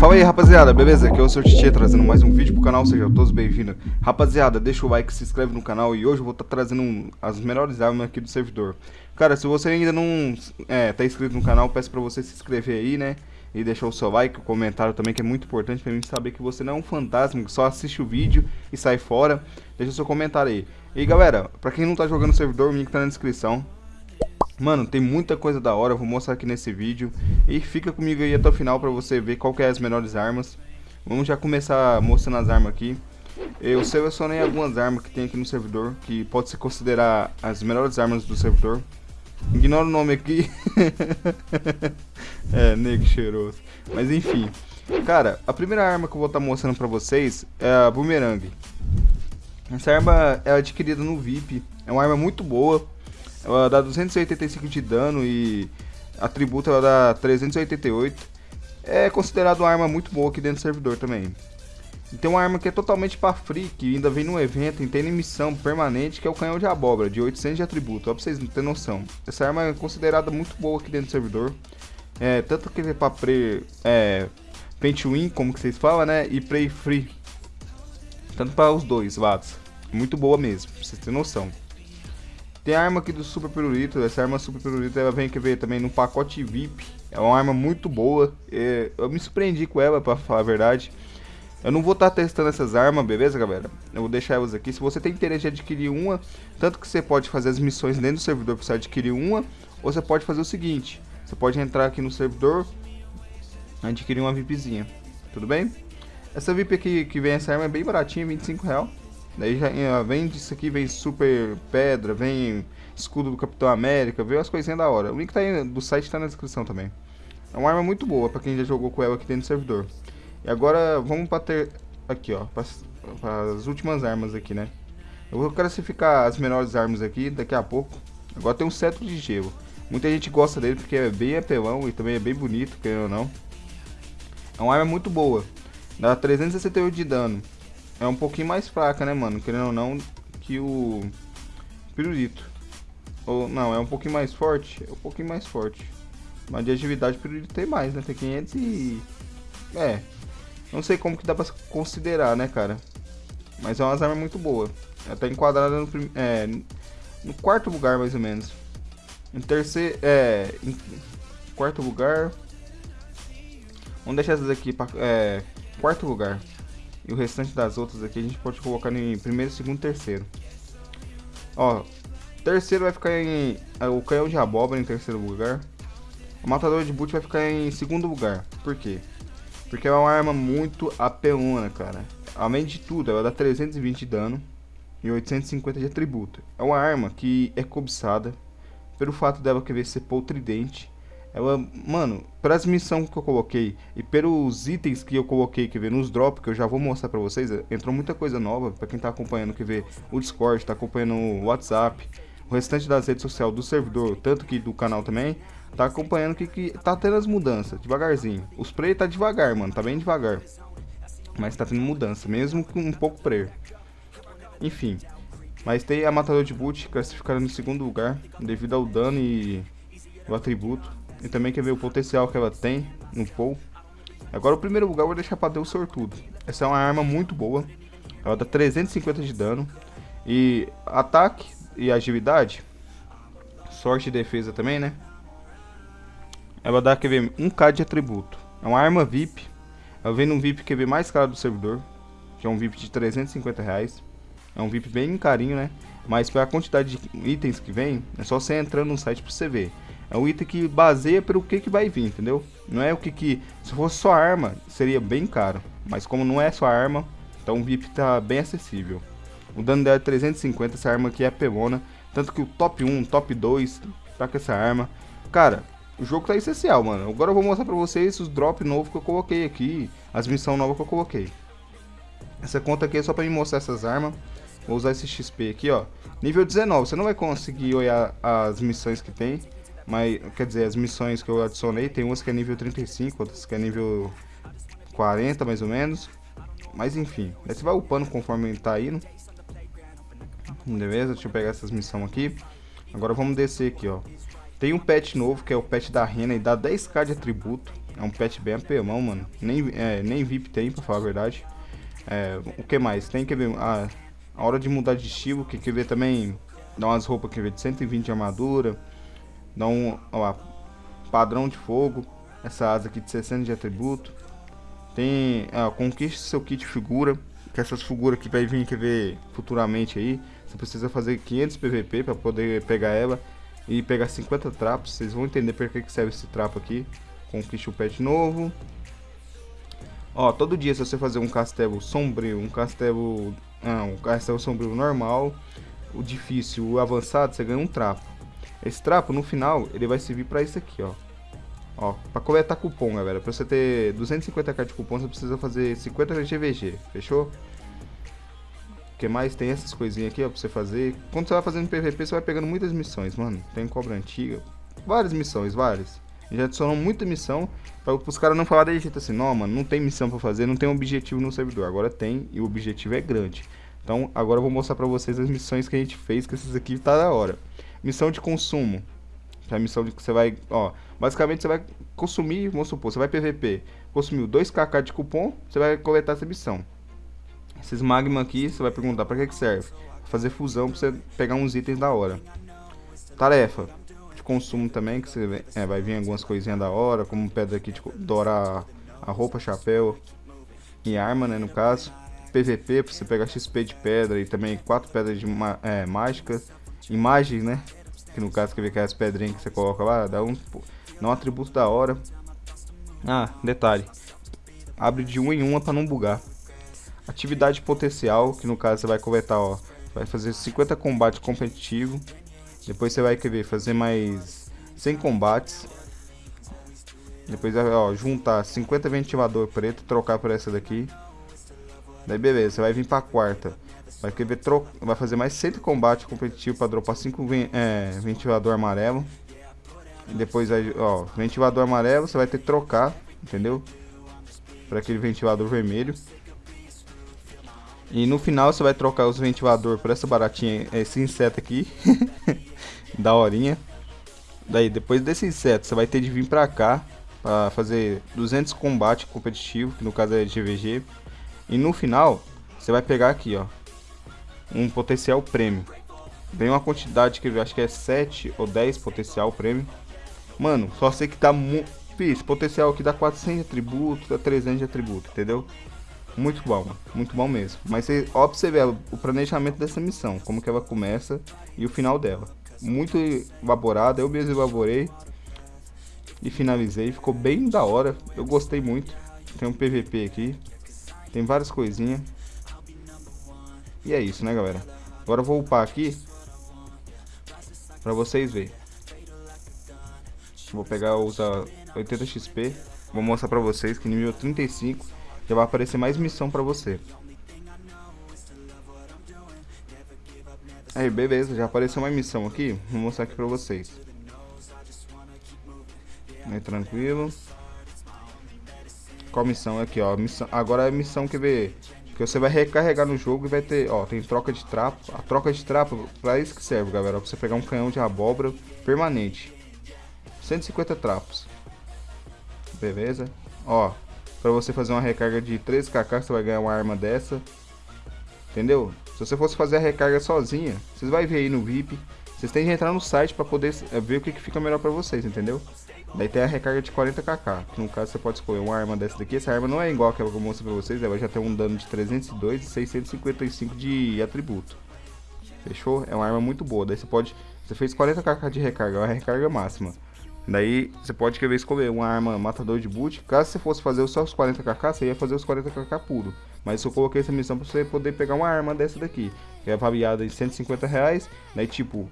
Fala aí rapaziada, beleza? Aqui é o Sr. Titi trazendo mais um vídeo pro canal, sejam todos bem-vindos Rapaziada, deixa o like, se inscreve no canal e hoje eu vou estar tá trazendo um, as melhores armas aqui do servidor Cara, se você ainda não é, tá inscrito no canal, peço pra você se inscrever aí, né? E deixar o seu like, o comentário também, que é muito importante pra mim saber que você não é um fantasma, que só assiste o vídeo e sai fora Deixa o seu comentário aí E galera, pra quem não tá jogando no servidor, o link tá na descrição Mano, tem muita coisa da hora, vou mostrar aqui nesse vídeo. E fica comigo aí até o final pra você ver qual que é as melhores armas. Vamos já começar mostrando as armas aqui. Eu selecionei algumas armas que tem aqui no servidor, que pode se considerar as melhores armas do servidor. Ignora o nome aqui. é, nego cheiroso. Mas enfim. Cara, a primeira arma que eu vou estar tá mostrando pra vocês é a Boomerang. Essa arma é adquirida no VIP. É uma arma muito boa. Ela dá 285 de dano e atributo ela dá 388. É considerado uma arma muito boa aqui dentro do servidor também. E tem uma arma que é totalmente para free, que ainda vem no evento tem missão permanente, que é o canhão de abóbora, de 800 de atributo, ó pra vocês terem noção. Essa arma é considerada muito boa aqui dentro do servidor. É, tanto que é pra pre, é, paint win, como que vocês falam, né, e play free. Tanto para os dois lados. Muito boa mesmo, pra vocês terem noção. Tem a arma aqui do Super Pirulito, essa arma Super Pirulito ela vem que ver também no pacote VIP. É uma arma muito boa, é, eu me surpreendi com ela pra falar a verdade. Eu não vou estar tá testando essas armas, beleza galera? Eu vou deixar elas aqui, se você tem interesse em adquirir uma, tanto que você pode fazer as missões dentro do servidor para você adquirir uma, ou você pode fazer o seguinte, você pode entrar aqui no servidor, adquirir uma VIPzinha, tudo bem? Essa VIP aqui que vem essa arma é bem baratinha, 25 reais. Daí já eh, vem disso aqui, vem super pedra, vem escudo do Capitão América, vem as coisinhas da hora. O link tá aí, do site tá na descrição também. É uma arma muito boa pra quem já jogou com ela aqui dentro do servidor. E agora vamos pra ter... Aqui, ó, para as últimas armas aqui, né? Eu vou classificar as melhores armas aqui daqui a pouco. Agora tem um cetro de gelo. Muita gente gosta dele porque é bem apelão e também é bem bonito, querendo ou não. É uma arma muito boa. Dá 368 de dano é um pouquinho mais fraca, né, mano? Querendo ou não, que o pirulito. Ou, não, é um pouquinho mais forte? É um pouquinho mais forte. Mas de agilidade o pirulito tem mais, né? Tem 500 e... É. Não sei como que dá pra considerar, né, cara? Mas é uma arma muito boa. Ela tá enquadrada no, é, no quarto lugar, mais ou menos. Em terceiro... É... Em quarto lugar... Vamos deixar essas aqui pra... É... Quarto lugar. E o restante das outras aqui a gente pode colocar em primeiro, segundo terceiro. Ó, terceiro vai ficar em... É, o canhão de abóbora em terceiro lugar. O matador de boot vai ficar em segundo lugar. Por quê? Porque é uma arma muito apelona, cara. Além de tudo, ela dá 320 de dano e 850 de atributo. É uma arma que é cobiçada pelo fato dela querer ser poltridente ela, mano, para as missões que eu coloquei e pelos itens que eu coloquei, que ver nos drops, que eu já vou mostrar para vocês, entrou muita coisa nova para quem tá acompanhando, que vê o Discord, tá acompanhando o WhatsApp, o restante das redes sociais do servidor, tanto que do canal também, tá acompanhando que, que tá tendo as mudanças, devagarzinho. Os play tá devagar, mano, tá bem devagar. Mas tá tendo mudança, mesmo com um pouco player. Enfim, mas tem a Matador de Boot classificada no segundo lugar, devido ao dano e o atributo. E também quer ver o potencial que ela tem no Paul. Agora o primeiro lugar eu vou deixar para Deus Sortudo. Essa é uma arma muito boa. Ela dá 350 de dano. E ataque e agilidade. Sorte e defesa também, né? Ela dá, quer ver, 1k de atributo. É uma arma VIP. Ela vem num VIP QV mais caro do servidor. Que é um VIP de 350 reais. É um VIP bem carinho, né? Mas pela quantidade de itens que vem, é só você entrando no site para você ver. É um item que baseia pelo que, que vai vir, entendeu? Não é o que que... Se fosse só arma, seria bem caro. Mas como não é só arma, então o VIP tá bem acessível. O dano dela é 350, essa arma aqui é pelona. Tanto que o top 1, top 2 tá com essa arma. Cara, o jogo tá essencial, mano. Agora eu vou mostrar pra vocês os drops novos que eu coloquei aqui. As missões novas que eu coloquei. Essa conta aqui é só pra me mostrar essas armas. Vou usar esse XP aqui, ó. Nível 19, você não vai conseguir olhar as missões que tem. Mas, quer dizer, as missões que eu adicionei, tem umas que é nível 35, outras que é nível 40, mais ou menos. Mas enfim, aí você vai upando conforme tá indo. Beleza? Deixa eu pegar essas missões aqui. Agora vamos descer aqui, ó. Tem um pet novo, que é o pet da rena, e dá 10k de atributo. É um pet bem apelão, mano. Nem, é, nem VIP tem, pra falar a verdade. É, o que mais? Tem que ver a, a hora de mudar de estilo, que quer ver também dá umas roupas que ver de 120 de armadura, dá um ó, padrão de fogo, essa asa aqui de 60 de atributo. Tem, ó, conquiste seu kit figura, que essas figuras que vai vir quer ver futuramente aí. Você precisa fazer 500 PVP para poder pegar ela e pegar 50 trapos. Vocês vão entender por que serve esse trapo aqui. Conquiste o pet novo. Ó, todo dia se você fazer um castelo sombrio, um castelo, ah, um castelo sombrio normal, o difícil, o avançado, você ganha um trapo. Esse trapo, no final, ele vai servir para isso aqui, ó. Ó, pra coletar cupom, galera. Pra você ter 250k de cupom, você precisa fazer 50 GVG, fechou? O que mais? Tem essas coisinhas aqui, ó, pra você fazer. Quando você vai fazendo PVP, você vai pegando muitas missões, mano. Tem cobra antiga. Várias missões, várias. Já adicionou muita missão para os caras não falar de jeito assim, não, mano, não tem missão para fazer, não tem objetivo no servidor. Agora tem e o objetivo é grande. Então, agora eu vou mostrar para vocês as missões que a gente fez, que essas aqui tá da hora. Missão de consumo. Que é a missão de que você vai, ó, basicamente você vai consumir, vamos supor, você vai PVP, consumiu 2kk de cupom, você vai coletar essa missão. Esses magma aqui, você vai perguntar para que que serve? Fazer fusão para você pegar uns itens da hora. Tarefa de consumo também, que você é, vai vir algumas coisinhas da hora, como pedra aqui de dourar a roupa, chapéu e arma, né, no caso. PVP, pra você pegar XP de pedra e também quatro pedras de é, mágica. Imagens, né? Que no caso, quer ver que as pedrinhas que você coloca lá, dá um, dá um atributo da hora. Ah, detalhe. Abre de um em uma para não bugar. Atividade potencial, que no caso você vai coletar, ó. Vai fazer 50 combates competitivos. Depois você vai querer fazer mais 100 combates. Depois, ó, juntar 50 ventilador preto, trocar por essa daqui. Daí beleza, você vai vir pra quarta. Vai querer tro... vai fazer mais 100 combate competitivo pra dropar 5 é, ventilador amarelo. E depois aí, ó, ventilador amarelo você vai ter que trocar, entendeu? Para aquele ventilador vermelho. E no final você vai trocar os ventilador por essa baratinha, esse inseto aqui. da horinha. Daí depois desse inseto você vai ter de vir pra cá para fazer 200 combate competitivo, que no caso é GVG. E no final, você vai pegar aqui, ó, um potencial prêmio. Vem uma quantidade que eu acho que é 7 ou 10 potencial prêmio. Mano, só sei que dá muito... Esse potencial aqui dá 400 de atributo, dá 300 de atributo, entendeu? Muito bom, muito bom mesmo. Mas você, ó você o planejamento dessa missão, como que ela começa e o final dela. Muito elaborada, eu mesmo elaborei e finalizei, ficou bem da hora, eu gostei muito. Tem um PVP aqui, tem várias coisinhas. E é isso, né, galera? Agora eu vou upar aqui. Pra vocês verem. Vou pegar, usar 80 XP. Vou mostrar pra vocês que nível 35 já vai aparecer mais missão pra você. Aí, beleza, já apareceu uma missão aqui. Vou mostrar aqui pra vocês. Aí, tranquilo. Qual missão? Aqui, ó. Missão, agora é a missão que vê. Que você vai recarregar no jogo e vai ter, ó, tem troca de trapo. A troca de trapo, pra isso que serve, galera. Pra você pegar um canhão de abóbora permanente. 150 trapos. Beleza? Ó, pra você fazer uma recarga de 13kk, você vai ganhar uma arma dessa. Entendeu? Se você fosse fazer a recarga sozinha, vocês vão ver aí no VIP. Vocês têm que entrar no site pra poder eh, ver o que, que fica melhor pra vocês, entendeu? Daí tem a recarga de 40kk, que no caso você pode escolher uma arma dessa daqui. Essa arma não é igual aquela que eu mostrei pra vocês, ela já tem um dano de 302 e 655 de atributo. Fechou? É uma arma muito boa. Daí você pode. Você fez 40kk de recarga, é uma recarga máxima. Daí você pode querer escolher uma arma matador de boot. Caso você fosse fazer só os 40kk, você ia fazer os 40kk puro. Mas eu coloquei essa missão pra você poder pegar uma arma dessa daqui. Que é avaliada em 150 reais. Daí tipo,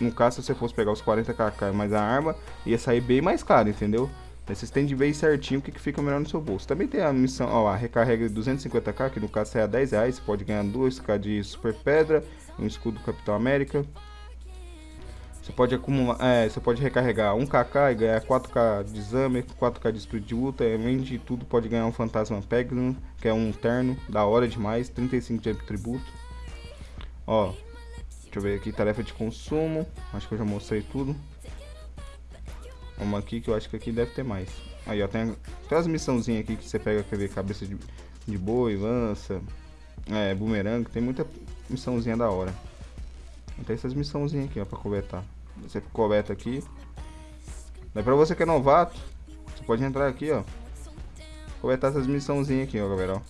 no caso, se você fosse pegar os 40kk mais a arma, ia sair bem mais caro, entendeu? Aí vocês têm de ver certinho o que, que fica melhor no seu bolso. Também tem a missão, ó, a recarrega de 250k, que no caso sai a 10 reais. Você pode ganhar 2k de super pedra, um escudo Capitão América. Você pode acumular, é, você pode recarregar 1kk e ganhar 4k de exame, 4k de espírito de luta. Além de tudo, pode ganhar um fantasma Pegasus, que é um terno, da hora demais, 35 de tributo. Ó, Deixa eu ver aqui, tarefa de consumo. Acho que eu já mostrei tudo. Vamos aqui que eu acho que aqui deve ter mais. Aí, ó, tem, tem as missãozinhas aqui que você pega, quer ver, cabeça de, de boi, lança, é, bumerangue, tem muita missãozinha da hora. Tem essas missãozinhas aqui, ó, pra coletar. Você coleta aqui. Daí pra você que é novato, você pode entrar aqui, ó. Coletar essas missãozinhas aqui, ó, galera, ó.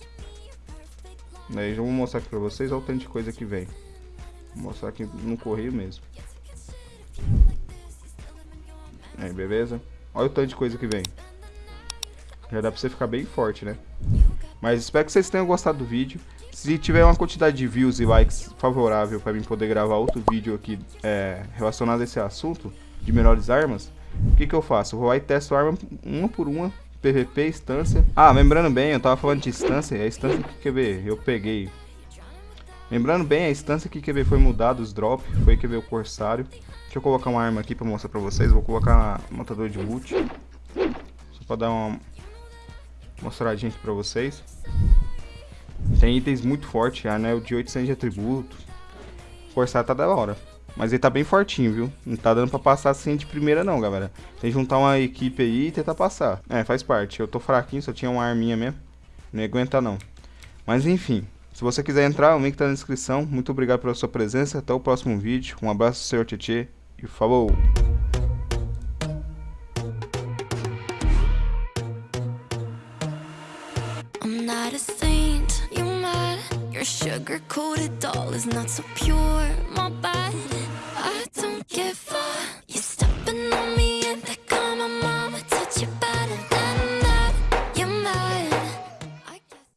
Daí já vou mostrar aqui pra vocês, olha o tanto de coisa que vem. Vou mostrar aqui no correio mesmo. Aí, beleza? Olha o tanto de coisa que vem. Já dá pra você ficar bem forte, né? Mas espero que vocês tenham gostado do vídeo. Se tiver uma quantidade de views e likes favorável para mim poder gravar outro vídeo aqui é, relacionado a esse assunto de melhores armas, o que, que eu faço? Eu vou lá e testo arma uma por uma, PVP, instância. Ah, lembrando bem, eu tava falando de instância, a instância que quer ver, eu peguei. Lembrando bem, a instância que ver foi mudada, os drop, foi que ver o corsário. Deixa eu colocar uma arma aqui pra mostrar pra vocês, vou colocar matador de boot. Só pra dar uma mostradinha aqui pra vocês. Tem itens muito fortes, anel de 800 de atributo. Forçar tá da hora. Mas ele tá bem fortinho, viu? Não tá dando pra passar assim de primeira não, galera. Tem que juntar uma equipe aí e tentar passar. É, faz parte. Eu tô fraquinho, só tinha uma arminha mesmo. Não ia aguentar não. Mas enfim, se você quiser entrar, o link tá na descrição. Muito obrigado pela sua presença. Até o próximo vídeo. Um abraço, senhor Tietê. E falou! Sugar-coated doll is not so pure, my bad I don't give a